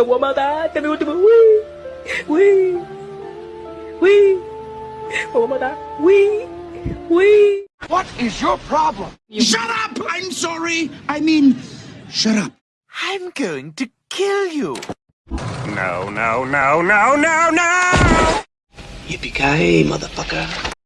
Me voy a matar. Último. Uy. Uy. Uy. Me voy a matar. Uy. Uy. What is your problem? Shut up! I'm sorry. I mean, shut up. I'm going to kill you. No, no, no, no, no, no! Yippee-ki-yay, motherfucker.